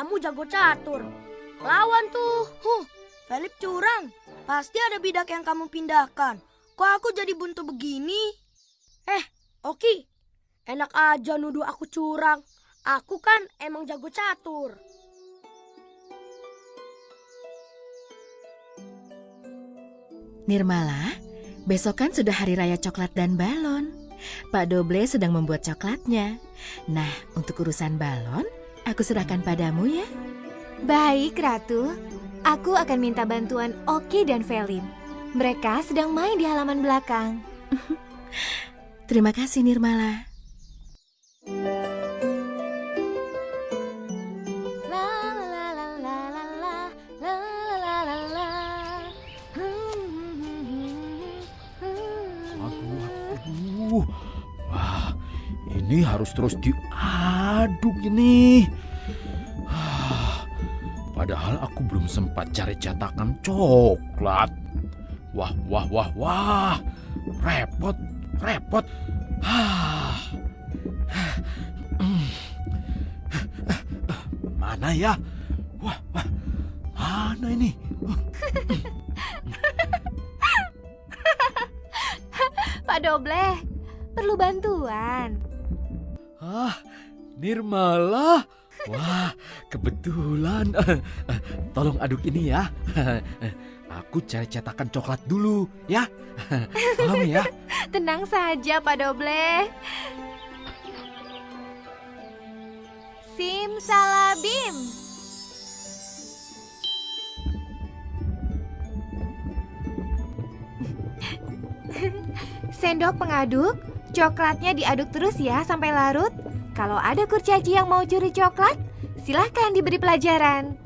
Kamu jago catur. Lawan tuh. Huh, Felip curang. Pasti ada bidak yang kamu pindahkan. Kok aku jadi buntu begini? Eh, Oki. Enak aja nuduh aku curang. Aku kan emang jago catur. Nirmala, besok kan sudah hari raya coklat dan balon. Pak Doble sedang membuat coklatnya. Nah, untuk urusan balon, Aku serahkan padamu ya. Baik, Ratu. Aku akan minta bantuan Oki dan Felin. Mereka sedang main di halaman belakang. Terima kasih, Nirmala. Wah, ini harus terus di... Ah diaduk ini. Ah, Padahal aku belum sempat cari cetakan coklat. Wah, wah, wah, wah. Repot, repot. Ah. Mana ya? Wah, wah. Mana ini? Pak Doble, perlu bantuan. Ah, Nirmala. Wah, kebetulan. Tolong aduk ini ya. Aku cari cetakan coklat dulu, ya. Paham ya? Tenang saja, Pak Doble. Simsalabim. Sendok pengaduk, coklatnya diaduk terus ya sampai larut. Kalau ada kurcaci yang mau curi coklat, silahkan diberi pelajaran.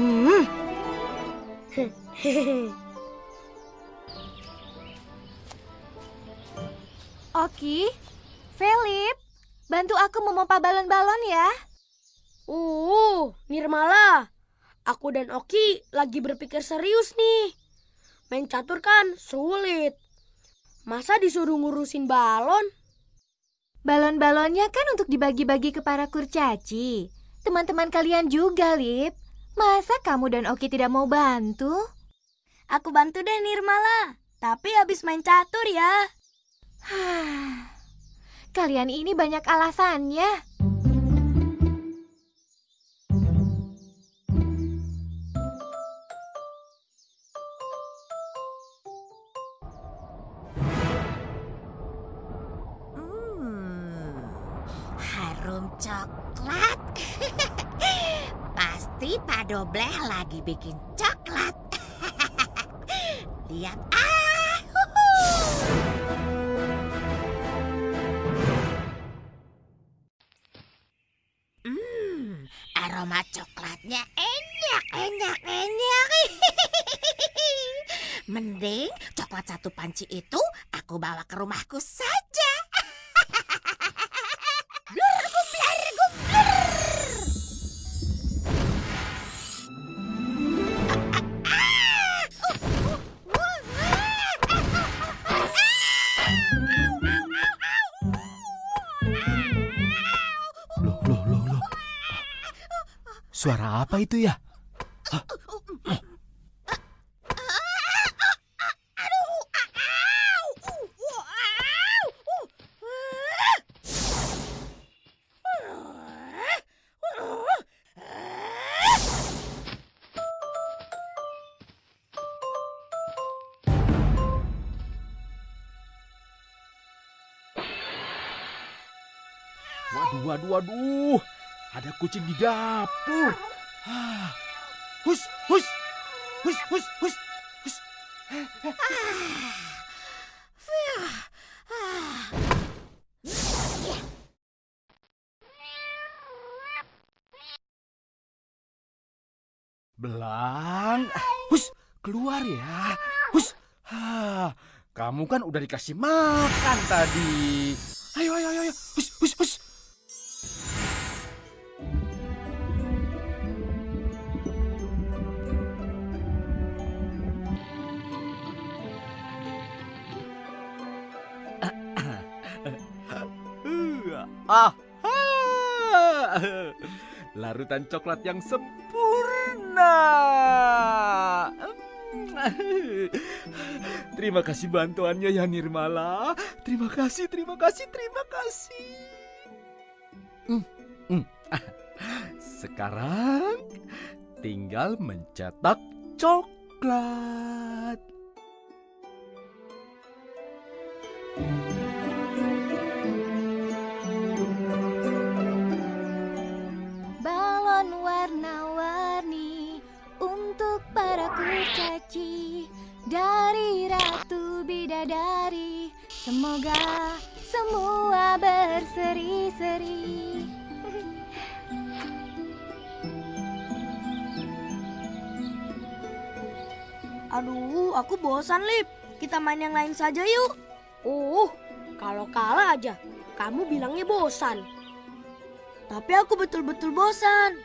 Hmm. Oki, Felip, bantu aku memompa balon-balon ya. Uh, Nirmala. Aku dan Oki lagi berpikir serius nih. Main catur kan sulit. Masa disuruh ngurusin balon? Balon-balonnya kan untuk dibagi-bagi ke para kurcaci. Teman-teman kalian juga, Lip. Masa kamu dan Oki tidak mau bantu? Aku bantu deh Nirmala. Tapi habis main catur ya. Kalian ini banyak alasannya. Hmm, harum coklat. Pasti Pak Dobleh lagi bikin coklat. Lihat ah. Hmm, aroma coklatnya enak, enak, enak. Mending coklat satu panci itu aku bawa ke rumahku saja. Suara apa itu ya? Waduh, waduh, waduh. Ada kucing di dapur. Ah. Hus, hus. Hus, hus, hus. Hus. Belang. Hus, keluar ya. Hus, Hah, kamu kan udah dikasih makan tadi. Ayo, ayo, ayo, ayo. Hus, hus, hus. Larutan coklat yang sempurna. Terima kasih bantuannya ya Nirmala. Terima kasih, terima kasih, terima kasih. Hmm, hmm. Sekarang tinggal mencetak coklat. Dari Ratu Bidadari. Semoga semua berseri-seri. Aduh, aku bosan, Lip. Kita main yang lain saja yuk. Uh, kalau kalah aja, kamu bilangnya bosan. Tapi aku betul-betul bosan.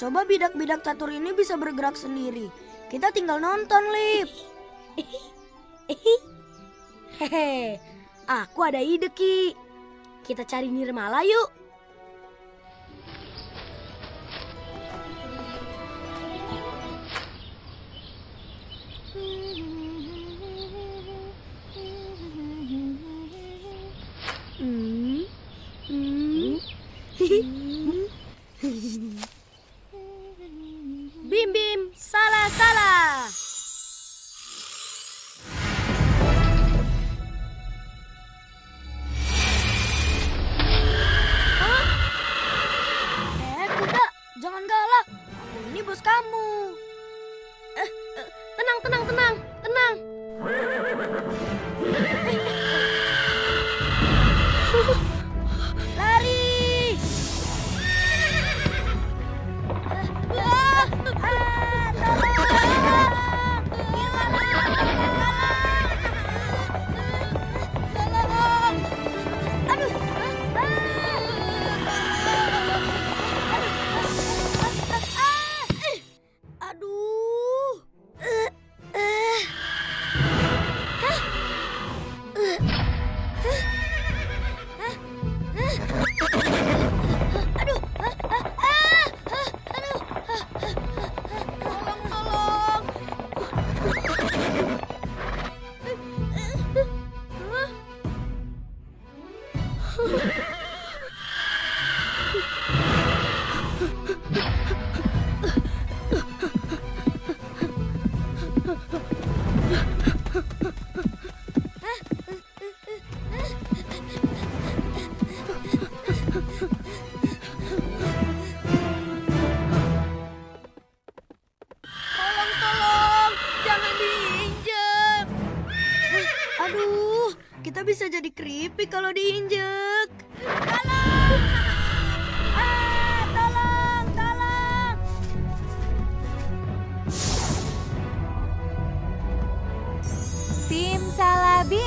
Coba bidak-bidak catur ini bisa bergerak sendiri. Kita tinggal nonton, Lip. Hehe, aku ada ide Ki. Kita cari Nirmala yuk. Kamu. Bisa jadi keripik kalau diinjek. Hah?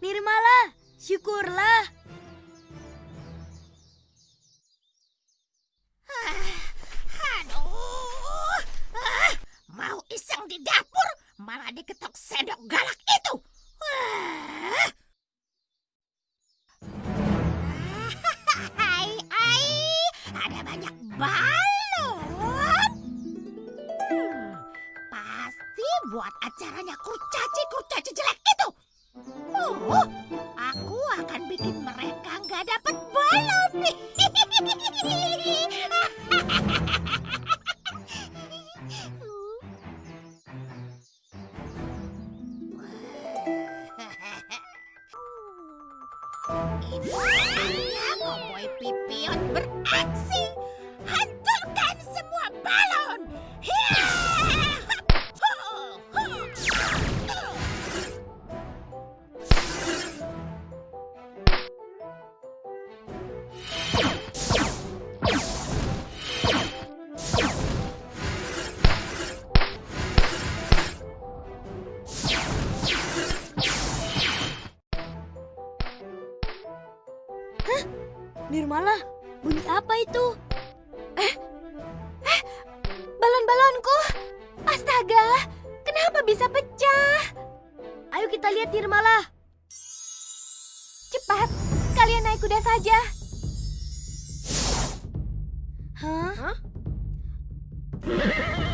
Nirmala, syukurlah. Balon. Hmm, pasti buat acaranya kurcaci kurcaci jelek itu. Oh, aku akan bikin mereka nggak dapat balon. kenapa bisa pecah? Ayo kita lihat Nirmala. Cepat, kalian naik kuda saja. Hah? Ya,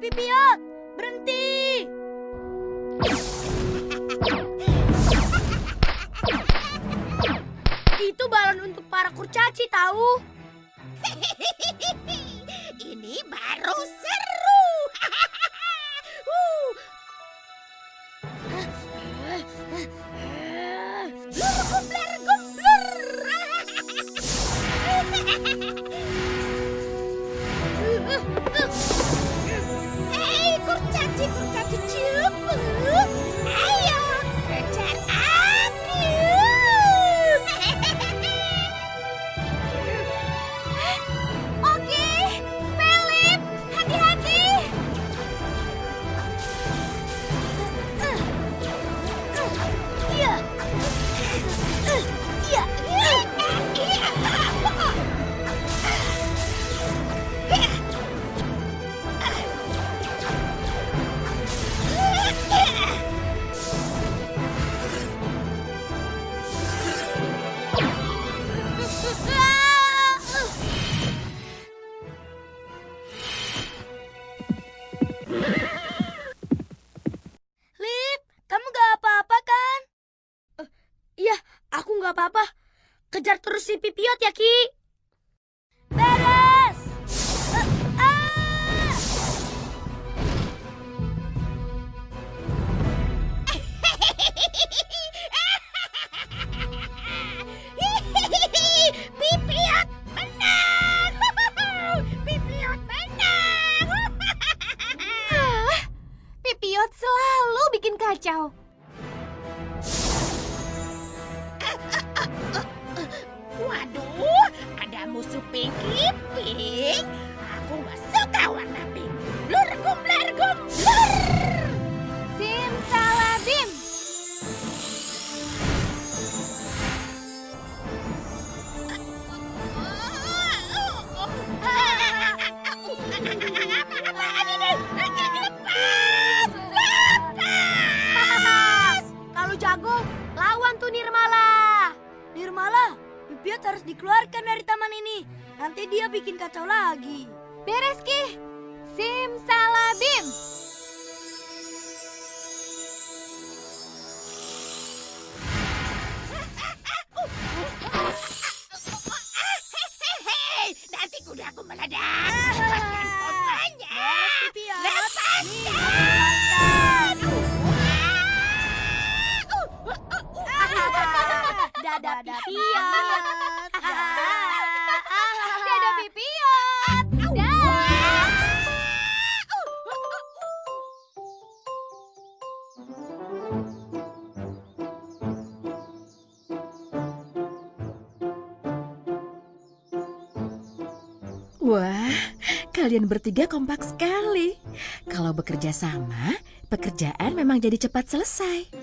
Pipiot, berhenti! Itu balon untuk para kurcaci tahu. Ini baru si Pipiot Wah, kalian bertiga kompak sekali. Kalau bekerja sama, pekerjaan memang jadi cepat selesai.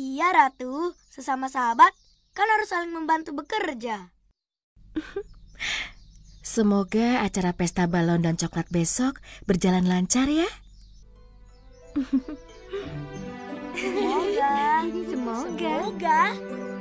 Iya Ratu, sesama sahabat kan harus saling membantu bekerja. Semoga acara pesta balon dan coklat besok berjalan lancar ya. Semoga. Semoga. Semoga.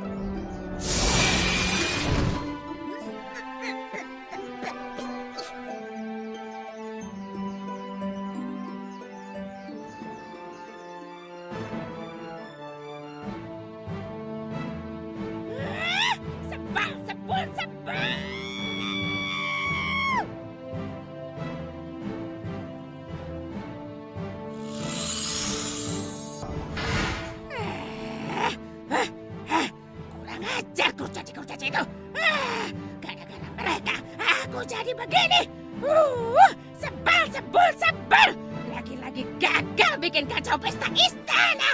Begini? Uh, sebel, sebel, sebel. Lagi-lagi gagal bikin kacau pesta istana.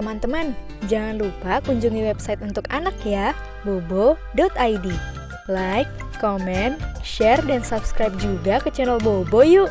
Teman-teman, jangan lupa kunjungi website untuk anak ya, bobo.id. Like, comment, share, dan subscribe juga ke channel Bobo yuk!